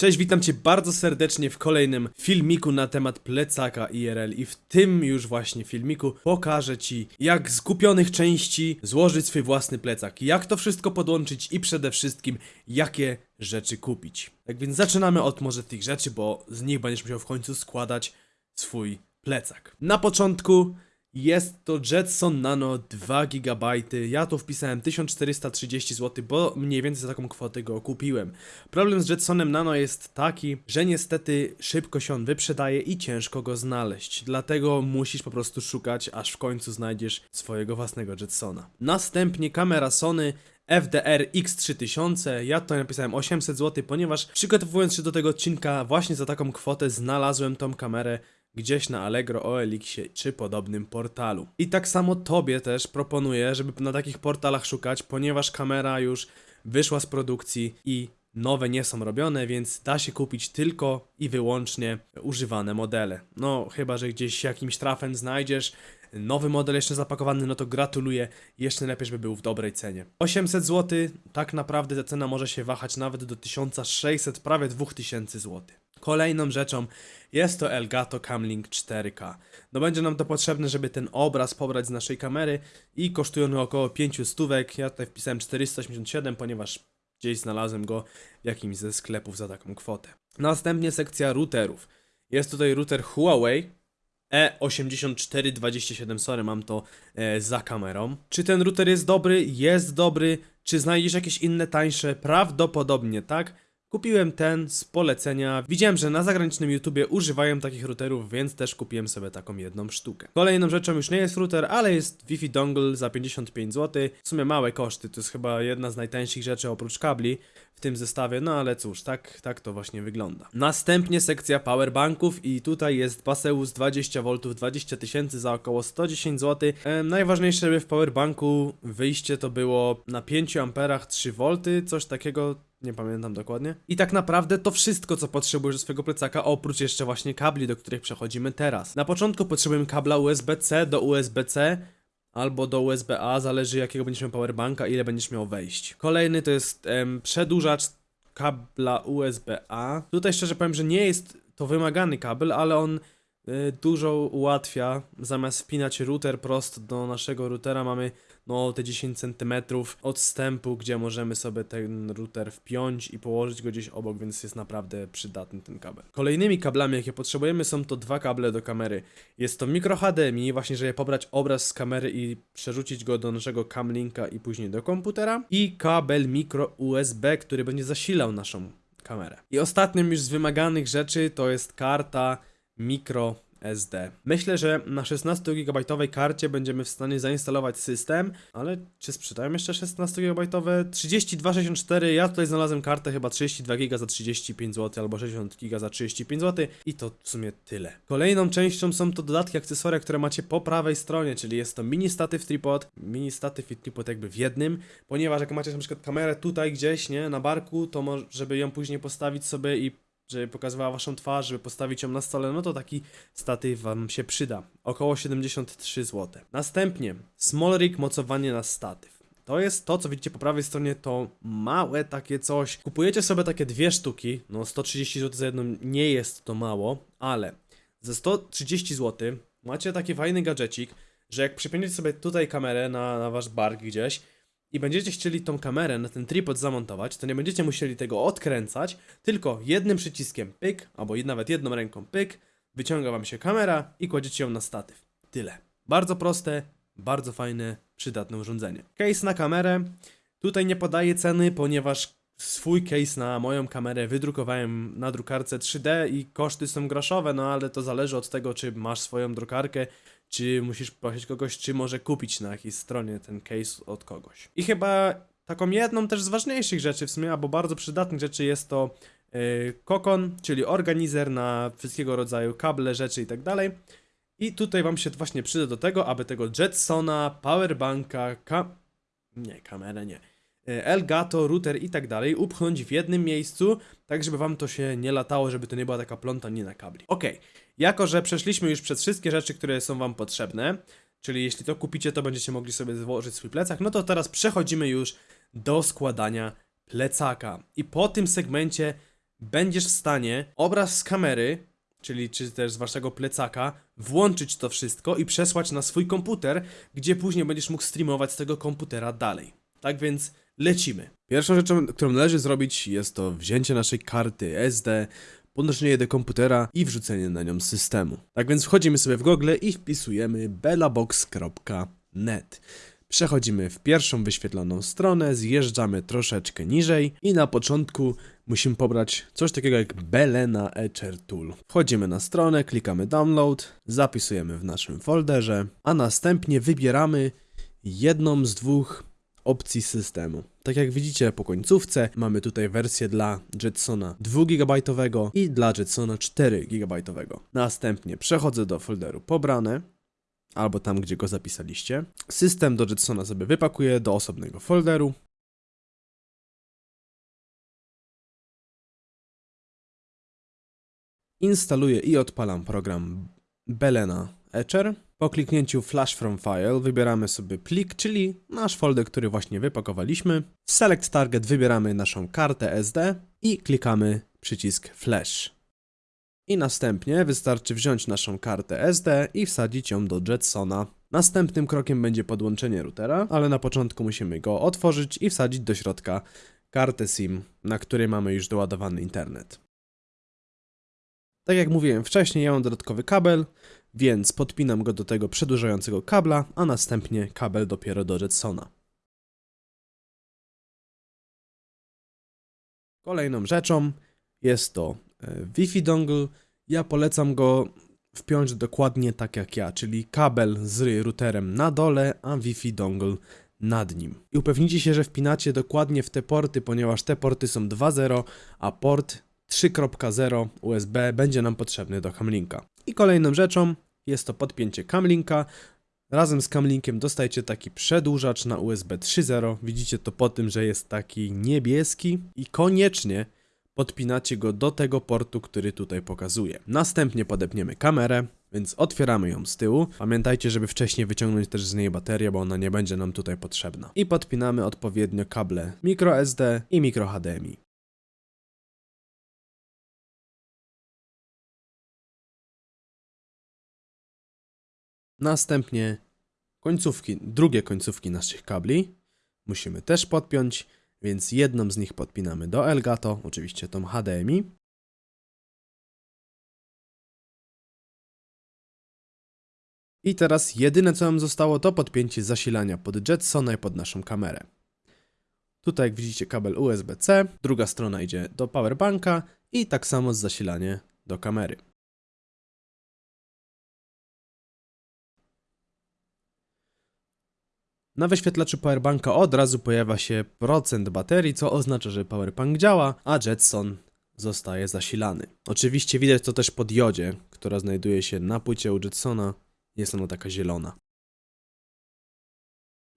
Cześć, witam Cię bardzo serdecznie w kolejnym filmiku na temat plecaka IRL i w tym już właśnie filmiku pokażę Ci jak z kupionych części złożyć swój własny plecak, jak to wszystko podłączyć i przede wszystkim jakie rzeczy kupić. Tak więc zaczynamy od może tych rzeczy, bo z nich będziesz musiał w końcu składać swój plecak. Na początku jest to Jetson Nano 2 GB. Ja tu wpisałem 1430 zł, bo mniej więcej za taką kwotę go kupiłem. Problem z Jetsonem Nano jest taki, że niestety szybko się on wyprzedaje i ciężko go znaleźć. Dlatego musisz po prostu szukać, aż w końcu znajdziesz swojego własnego Jetsona. Następnie kamera Sony FDR X3000, ja tutaj napisałem 800 zł, ponieważ przygotowując się do tego odcinka właśnie za taką kwotę znalazłem tą kamerę gdzieś na Allegro, OLX-ie czy podobnym portalu. I tak samo tobie też proponuję, żeby na takich portalach szukać, ponieważ kamera już wyszła z produkcji i nowe nie są robione, więc da się kupić tylko i wyłącznie używane modele. No, chyba że gdzieś jakimś trafem znajdziesz nowy model jeszcze zapakowany, no to gratuluję. Jeszcze lepiej, żeby był w dobrej cenie. 800 zł, tak naprawdę ta cena może się wahać nawet do 1600, prawie 2000 zł. Kolejną rzeczą jest to Elgato Camlink 4K. No będzie nam to potrzebne, żeby ten obraz pobrać z naszej kamery i kosztuje on około 5 stówek. Ja tutaj wpisałem 487, ponieważ gdzieś znalazłem go w jakimś ze sklepów za taką kwotę. Następnie sekcja routerów. Jest tutaj router Huawei E E8427, sorry, mam to e, za kamerą. Czy ten router jest dobry? Jest dobry. Czy znajdziesz jakieś inne tańsze? Prawdopodobnie tak. Kupiłem ten z polecenia. Widziałem, że na zagranicznym YouTubie używają takich routerów, więc też kupiłem sobie taką jedną sztukę. Kolejną rzeczą już nie jest router, ale jest Wi-Fi dongle za 55 zł. W sumie małe koszty, to jest chyba jedna z najtańszych rzeczy oprócz kabli w tym zestawie, no ale cóż, tak, tak to właśnie wygląda. Następnie sekcja powerbanków i tutaj jest Baseus 20V 20 tysięcy za około 110 zł. E, najważniejsze, w powerbanku wyjście to było na 5 amperach 3V, coś takiego nie pamiętam dokładnie. I tak naprawdę to wszystko, co potrzebujesz do swojego plecaka, oprócz jeszcze właśnie kabli, do których przechodzimy teraz. Na początku potrzebujemy kabla USB-C do USB-C, albo do USB-A, zależy jakiego będziesz miał powerbanka, ile będziesz miał wejść. Kolejny to jest em, przedłużacz kabla USB-A. Tutaj szczerze powiem, że nie jest to wymagany kabel, ale on y, dużo ułatwia. Zamiast wpinać router prosto do naszego routera mamy no te 10 cm odstępu, gdzie możemy sobie ten router wpiąć i położyć go gdzieś obok, więc jest naprawdę przydatny ten kabel. Kolejnymi kablami, jakie potrzebujemy, są to dwa kable do kamery. Jest to micro HDMI, właśnie żeby pobrać obraz z kamery i przerzucić go do naszego camlinka i później do komputera. I kabel micro USB, który będzie zasilał naszą kamerę. I ostatnią już z wymaganych rzeczy to jest karta micro SD. Myślę, że na 16 GB karcie będziemy w stanie zainstalować system, ale czy sprzedają jeszcze 16 GB? 3264, ja tutaj znalazłem kartę chyba 32 GB za 35 zł albo 60 GB za 35 zł i to w sumie tyle. Kolejną częścią są to dodatki, akcesoria, które macie po prawej stronie, czyli jest to mini statyw tripod, mini statyw i tripod jakby w jednym, ponieważ jak macie na przykład kamerę tutaj gdzieś, nie, na barku, to żeby ją później postawić sobie i żeby pokazywała waszą twarz, żeby postawić ją na stole, no to taki statyw wam się przyda. Około 73 zł. Następnie small rig mocowanie na statyw. To jest to, co widzicie po prawej stronie, to małe takie coś. Kupujecie sobie takie dwie sztuki, no 130 zł za jedną nie jest to mało, ale za 130 zł macie taki fajny gadżecik, że jak przypięciecie sobie tutaj kamerę na, na wasz bark gdzieś, i będziecie chcieli tą kamerę na ten tripod zamontować, to nie będziecie musieli tego odkręcać, tylko jednym przyciskiem pyk, albo nawet jedną ręką pyk, wyciąga wam się kamera i kładziecie ją na statyw. Tyle. Bardzo proste, bardzo fajne, przydatne urządzenie. Case na kamerę. Tutaj nie podaję ceny, ponieważ swój case na moją kamerę wydrukowałem na drukarce 3D i koszty są groszowe, no ale to zależy od tego, czy masz swoją drukarkę, czy musisz prosić kogoś, czy może kupić na jakiejś stronie ten case od kogoś. I chyba taką jedną też z ważniejszych rzeczy w sumie, albo bardzo przydatnych rzeczy jest to yy, kokon, czyli organizer na wszystkiego rodzaju kable, rzeczy i tak dalej. I tutaj wam się właśnie przyda do tego, aby tego Jetsona, powerbanka, ka... nie, kamerę nie E, Elgato, router i tak dalej upchnąć w jednym miejscu, tak żeby wam to się nie latało, żeby to nie była taka plątanina kabli. Ok, jako że przeszliśmy już przez wszystkie rzeczy, które są wam potrzebne, czyli jeśli to kupicie, to będziecie mogli sobie złożyć swój plecak, no to teraz przechodzimy już do składania plecaka. I po tym segmencie będziesz w stanie obraz z kamery, czyli czy też z waszego plecaka, włączyć to wszystko i przesłać na swój komputer, gdzie później będziesz mógł streamować z tego komputera dalej. Tak więc lecimy. Pierwszą rzeczą, którą należy zrobić, jest to wzięcie naszej karty SD, podnoszenie jej do komputera i wrzucenie na nią systemu. Tak więc wchodzimy sobie w Google i wpisujemy bellabox.net. Przechodzimy w pierwszą wyświetloną stronę, zjeżdżamy troszeczkę niżej i na początku musimy pobrać coś takiego jak Belena Etcher Tool. Wchodzimy na stronę, klikamy download, zapisujemy w naszym folderze, a następnie wybieramy jedną z dwóch opcji systemu. Tak jak widzicie po końcówce mamy tutaj wersję dla Jetsona 2 GB i dla Jetsona 4 GB. Następnie przechodzę do folderu pobrane albo tam gdzie go zapisaliście. System do Jetsona sobie wypakuję do osobnego folderu. Instaluję i odpalam program Belena Etcher. Po kliknięciu Flash from File wybieramy sobie plik, czyli nasz folder, który właśnie wypakowaliśmy. W Select Target wybieramy naszą kartę SD i klikamy przycisk Flash. I następnie wystarczy wziąć naszą kartę SD i wsadzić ją do Jetsona. Następnym krokiem będzie podłączenie routera, ale na początku musimy go otworzyć i wsadzić do środka kartę SIM, na której mamy już doładowany internet. Tak jak mówiłem wcześniej, ja mam dodatkowy kabel, więc podpinam go do tego przedłużającego kabla, a następnie kabel dopiero do Jetsona. Kolejną rzeczą jest to e, Wi-Fi dongle. Ja polecam go wpiąć dokładnie tak jak ja, czyli kabel z routerem na dole, a Wi-Fi dongle nad nim. I upewnijcie się, że wpinacie dokładnie w te porty, ponieważ te porty są 2.0, a port 3.0 USB będzie nam potrzebny do Camlinka. I kolejną rzeczą jest to podpięcie Camlinka. Razem z Camlinkiem dostajecie taki przedłużacz na USB 3.0. Widzicie to po tym, że jest taki niebieski i koniecznie podpinacie go do tego portu, który tutaj pokazuje. Następnie podepniemy kamerę, więc otwieramy ją z tyłu. Pamiętajcie, żeby wcześniej wyciągnąć też z niej baterię, bo ona nie będzie nam tutaj potrzebna. I podpinamy odpowiednio kable microSD i micro Następnie końcówki, drugie końcówki naszych kabli musimy też podpiąć, więc jedną z nich podpinamy do Elgato, oczywiście tą HDMI. I teraz jedyne co nam zostało to podpięcie zasilania pod Jetsona i pod naszą kamerę. Tutaj jak widzicie kabel USB-C, druga strona idzie do powerbanka i tak samo zasilanie do kamery. Na wyświetlaczu powerbanka od razu pojawia się procent baterii, co oznacza, że powerbank działa, a Jetson zostaje zasilany. Oczywiście widać to też po diodzie, która znajduje się na płycie u Jetsona. Jest ona taka zielona.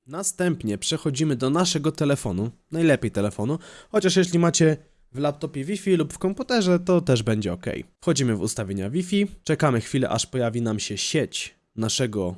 Następnie przechodzimy do naszego telefonu, najlepiej telefonu, chociaż jeśli macie w laptopie Wi-Fi lub w komputerze, to też będzie ok. Wchodzimy w ustawienia Wi-Fi, czekamy chwilę, aż pojawi nam się sieć naszego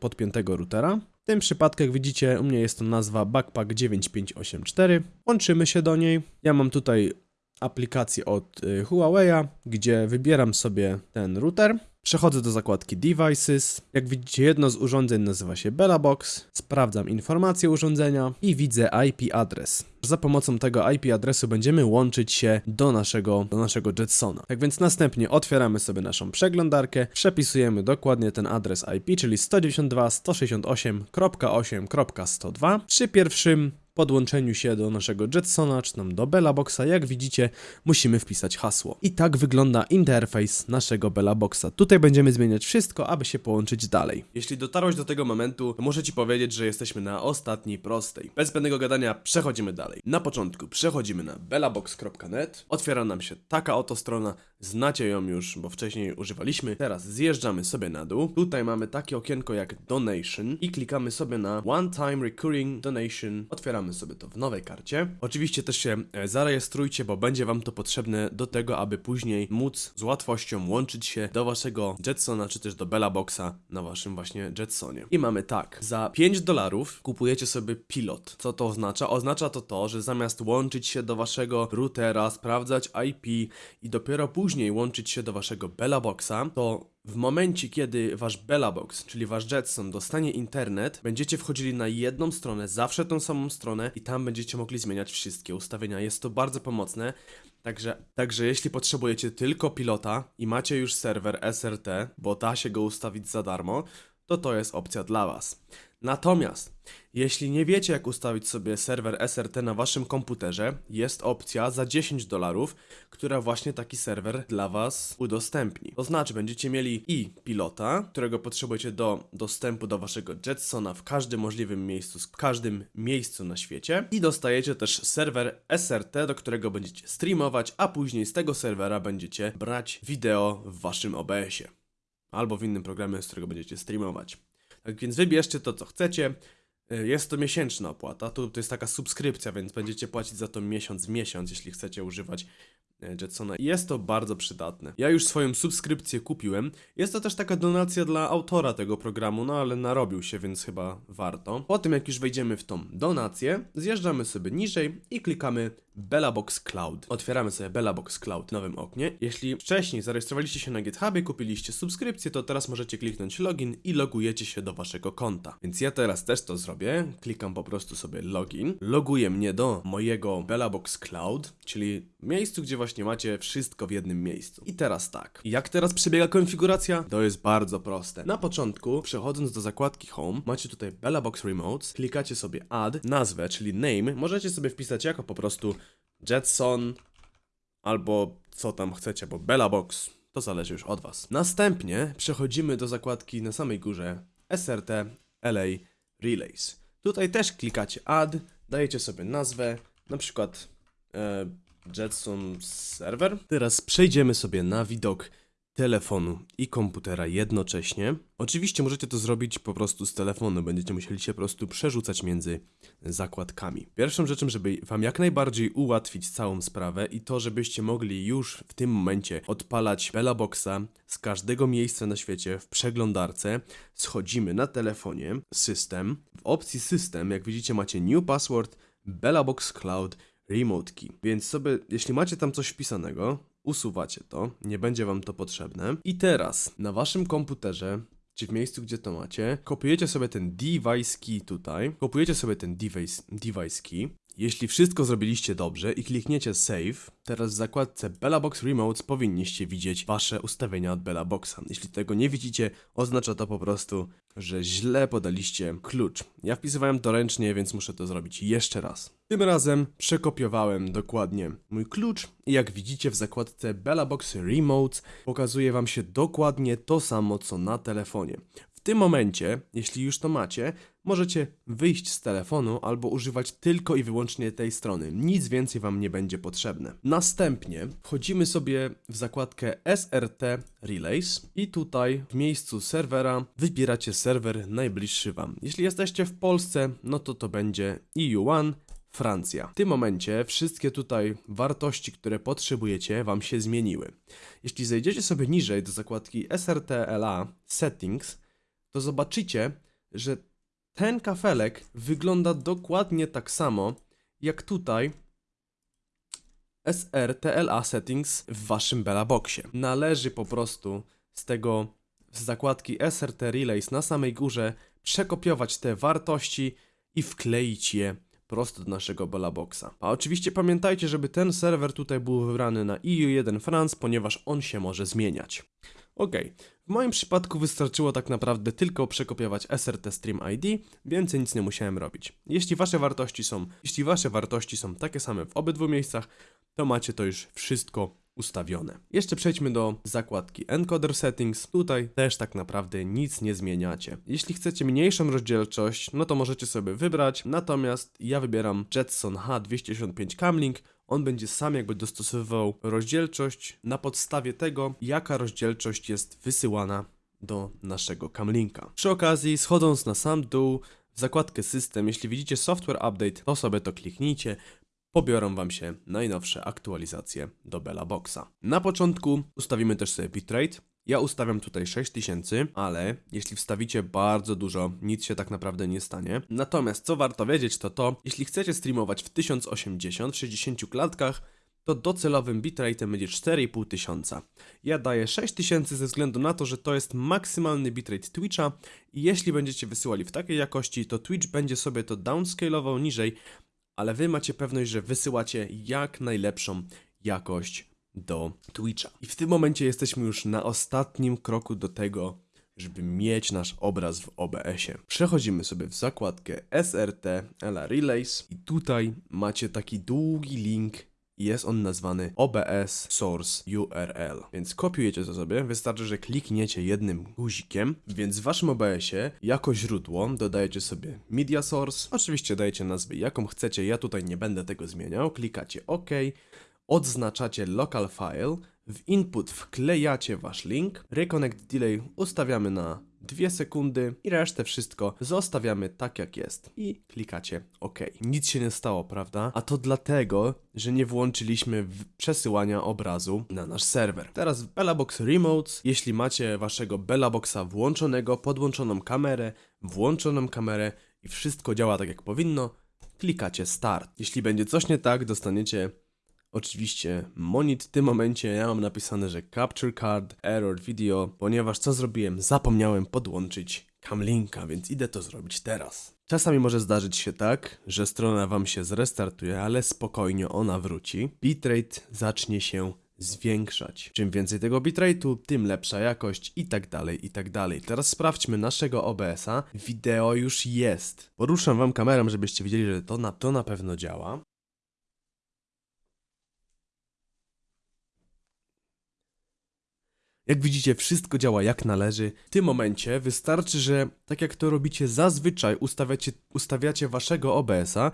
podpiętego routera. W tym przypadku, jak widzicie, u mnie jest to nazwa Backpack 9584. Łączymy się do niej. Ja mam tutaj aplikację od y, Huawei'a, gdzie wybieram sobie ten router. Przechodzę do zakładki Devices. Jak widzicie, jedno z urządzeń nazywa się Bellabox. Sprawdzam informacje urządzenia i widzę IP adres. Za pomocą tego IP adresu będziemy łączyć się do naszego, do naszego Jetsona. Tak więc następnie otwieramy sobie naszą przeglądarkę, przepisujemy dokładnie ten adres IP, czyli 192.168.8.102. Przy pierwszym podłączeniu się do naszego Jetsona, czy tam do Bellaboxa, jak widzicie, musimy wpisać hasło. I tak wygląda interfejs naszego Bellaboxa. Tutaj będziemy zmieniać wszystko, aby się połączyć dalej. Jeśli dotarłeś do tego momentu, muszę Ci powiedzieć, że jesteśmy na ostatniej prostej. Bez zbędnego gadania przechodzimy dalej. Na początku przechodzimy na bellabox.net. Otwiera nam się taka oto strona, znacie ją już, bo wcześniej używaliśmy. Teraz zjeżdżamy sobie na dół. Tutaj mamy takie okienko jak Donation i klikamy sobie na One Time Recurring Donation. Otwieramy sobie to w nowej karcie. Oczywiście też się e, zarejestrujcie, bo będzie wam to potrzebne do tego, aby później móc z łatwością łączyć się do waszego Jetsona, czy też do Bella Boxa na waszym właśnie Jetsonie. I mamy tak, za 5 dolarów kupujecie sobie pilot. Co to oznacza? Oznacza to to, że zamiast łączyć się do waszego routera, sprawdzać IP i dopiero później łączyć się do waszego Bella Boxa, to w momencie, kiedy wasz Bella Box, czyli wasz Jetson, dostanie internet, będziecie wchodzili na jedną stronę, zawsze tą samą stronę i tam będziecie mogli zmieniać wszystkie ustawienia. Jest to bardzo pomocne. Także, także jeśli potrzebujecie tylko pilota i macie już serwer SRT, bo da się go ustawić za darmo, to to jest opcja dla Was. Natomiast, jeśli nie wiecie jak ustawić sobie serwer SRT na waszym komputerze, jest opcja za 10 dolarów, która właśnie taki serwer dla was udostępni. To znaczy, będziecie mieli i pilota, którego potrzebujecie do dostępu do waszego Jetsona w każdym możliwym miejscu, w każdym miejscu na świecie i dostajecie też serwer SRT, do którego będziecie streamować, a później z tego serwera będziecie brać wideo w waszym OBS-ie albo w innym programie, z którego będziecie streamować. Tak więc wybierzcie to, co chcecie. Y, Jest to miesięczna opłata, tu to jest taka subskrypcja, więc będziecie płacić za to miesiąc w miesiąc, jeśli chcecie używać Jetsona. I Jest to bardzo przydatne. Ja już swoją subskrypcję kupiłem. Jest to też taka donacja dla autora tego programu, no ale narobił się, więc chyba warto. Po tym jak już wejdziemy w tą donację, zjeżdżamy sobie niżej i klikamy Bella Box Cloud. Otwieramy sobie Bella Box Cloud w nowym oknie. Jeśli wcześniej zarejestrowaliście się na GitHubie, kupiliście subskrypcję, to teraz możecie kliknąć login i logujecie się do waszego konta. Więc ja teraz też to zrobię. Klikam po prostu sobie login. Loguje mnie do mojego Bella Box Cloud, czyli miejscu, gdzie właśnie macie wszystko w jednym miejscu. I teraz tak. Jak teraz przebiega konfiguracja? To jest bardzo proste. Na początku, przechodząc do zakładki Home, macie tutaj Bella Box Remotes, klikacie sobie Add, nazwę, czyli name, możecie sobie wpisać jako po prostu Jetson albo co tam chcecie, bo Bella Box, to zależy już od Was. Następnie przechodzimy do zakładki na samej górze SRT LA Relays. Tutaj też klikacie Add, dajecie sobie nazwę, na przykład e, Jetson Server. Teraz przejdziemy sobie na widok telefonu i komputera jednocześnie. Oczywiście możecie to zrobić po prostu z telefonu, będziecie musieli się po prostu przerzucać między zakładkami. Pierwszą rzeczą, żeby Wam jak najbardziej ułatwić całą sprawę i to, żebyście mogli już w tym momencie odpalać Bella Boxa z każdego miejsca na świecie w przeglądarce, schodzimy na telefonie, system. W opcji system, jak widzicie, macie New Password, Bella Box Cloud, Remote Key. Więc sobie, jeśli macie tam coś wpisanego, usuwacie to, nie będzie wam to potrzebne. I teraz na waszym komputerze, czy w miejscu, gdzie to macie, kopiujecie sobie ten device key tutaj, kopiujecie sobie ten device, device key. Jeśli wszystko zrobiliście dobrze i klikniecie save, teraz w zakładce Bella Box Remotes powinniście widzieć wasze ustawienia od Bella Boxa. Jeśli tego nie widzicie, oznacza to po prostu, że źle podaliście klucz. Ja wpisywałem to ręcznie, więc muszę to zrobić jeszcze raz. Tym razem przekopiowałem dokładnie mój klucz i jak widzicie w zakładce Bella Box Remotes pokazuje wam się dokładnie to samo co na telefonie. Tym momencie, jeśli już to macie, możecie wyjść z telefonu albo używać tylko i wyłącznie tej strony. Nic więcej wam nie będzie potrzebne. Następnie wchodzimy sobie w zakładkę SRT Relays i tutaj w miejscu serwera wybieracie serwer najbliższy wam. Jeśli jesteście w Polsce, no to to będzie EU1 Francja. W tym momencie wszystkie tutaj wartości, które potrzebujecie, Wam się zmieniły. Jeśli zejdziecie sobie niżej do zakładki SRTLA Settings, to zobaczycie, że ten kafelek wygląda dokładnie tak samo jak tutaj SRTLA Settings w Waszym Bella Boxie. Należy po prostu z tego z zakładki SRT Relays na samej górze przekopiować te wartości i wkleić je prosto do naszego Boxa. A oczywiście pamiętajcie, żeby ten serwer tutaj był wybrany na EU1 France, ponieważ on się może zmieniać. Ok, w moim przypadku wystarczyło tak naprawdę tylko przekopiować SRT Stream ID, więcej nic nie musiałem robić. Jeśli wasze wartości są, jeśli wasze wartości są takie same w obydwu miejscach, to macie to już wszystko ustawione. Jeszcze przejdźmy do zakładki Encoder Settings. Tutaj też tak naprawdę nic nie zmieniacie. Jeśli chcecie mniejszą rozdzielczość, no to możecie sobie wybrać, natomiast ja wybieram Jetson H265 Camlink. On będzie sam jakby dostosowywał rozdzielczość na podstawie tego, jaka rozdzielczość jest wysyłana do naszego Camlinka. Przy okazji, schodząc na sam dół, w zakładkę system, jeśli widzicie software update, to sobie to kliknijcie, pobiorą Wam się najnowsze aktualizacje do Bella Boxa. Na początku ustawimy też sobie bitrate. Ja ustawiam tutaj 6000, ale jeśli wstawicie bardzo dużo, nic się tak naprawdę nie stanie. Natomiast co warto wiedzieć to to, jeśli chcecie streamować w 1080 w 60 klatkach, to docelowym bitrate'em będzie 4500. tysiąca. Ja daję 6000 ze względu na to, że to jest maksymalny bitrate Twitcha i jeśli będziecie wysyłali w takiej jakości, to Twitch będzie sobie to downscalował niżej, ale wy macie pewność, że wysyłacie jak najlepszą jakość do Twitcha. I w tym momencie jesteśmy już na ostatnim kroku do tego, żeby mieć nasz obraz w OBS-ie. Przechodzimy sobie w zakładkę SRT LA Relays. I tutaj macie taki długi link i jest on nazwany OBS Source URL. Więc kopiujecie to sobie, wystarczy, że klikniecie jednym guzikiem, więc w waszym OBS-ie jako źródło dodajecie sobie Media Source, oczywiście dajecie nazwę jaką chcecie, ja tutaj nie będę tego zmieniał, klikacie OK, odznaczacie local file, w input wklejacie wasz link, reconnect delay ustawiamy na 2 sekundy i resztę wszystko zostawiamy tak jak jest i klikacie OK. Nic się nie stało, prawda? A to dlatego, że nie włączyliśmy przesyłania obrazu na nasz serwer. Teraz w Bellabox Remotes, jeśli macie waszego Bellaboxa włączonego, podłączoną kamerę, włączoną kamerę i wszystko działa tak jak powinno, klikacie Start. Jeśli będzie coś nie tak, dostaniecie Oczywiście monit w tym momencie ja mam napisane, że capture card, error video, ponieważ co zrobiłem? Zapomniałem podłączyć camlinka, więc idę to zrobić teraz. Czasami może zdarzyć się tak, że strona wam się zrestartuje, ale spokojnie ona wróci. Bitrate zacznie się zwiększać. Czym więcej tego bitrate'u, tym lepsza jakość i tak dalej, i tak dalej. Teraz sprawdźmy naszego OBS-a. Wideo już jest. Poruszam wam kamerą, żebyście widzieli, że to na, to na pewno działa. Jak widzicie, wszystko działa jak należy. W tym momencie wystarczy, że tak jak to robicie zazwyczaj, ustawiacie, ustawiacie waszego OBS-a,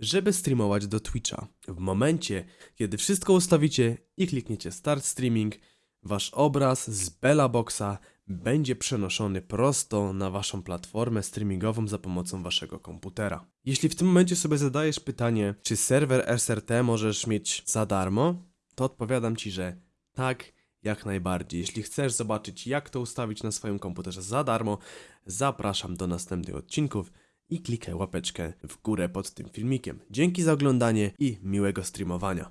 żeby streamować do Twitcha. W momencie, kiedy wszystko ustawicie i klikniecie Start Streaming, wasz obraz z Bella Boxa będzie przenoszony prosto na waszą platformę streamingową za pomocą waszego komputera. Jeśli w tym momencie sobie zadajesz pytanie, czy serwer SRT możesz mieć za darmo, to odpowiadam ci, że tak, jak najbardziej. Jeśli chcesz zobaczyć, jak to ustawić na swoim komputerze za darmo, zapraszam do następnych odcinków i klikaj łapeczkę w górę pod tym filmikiem. Dzięki za oglądanie i miłego streamowania.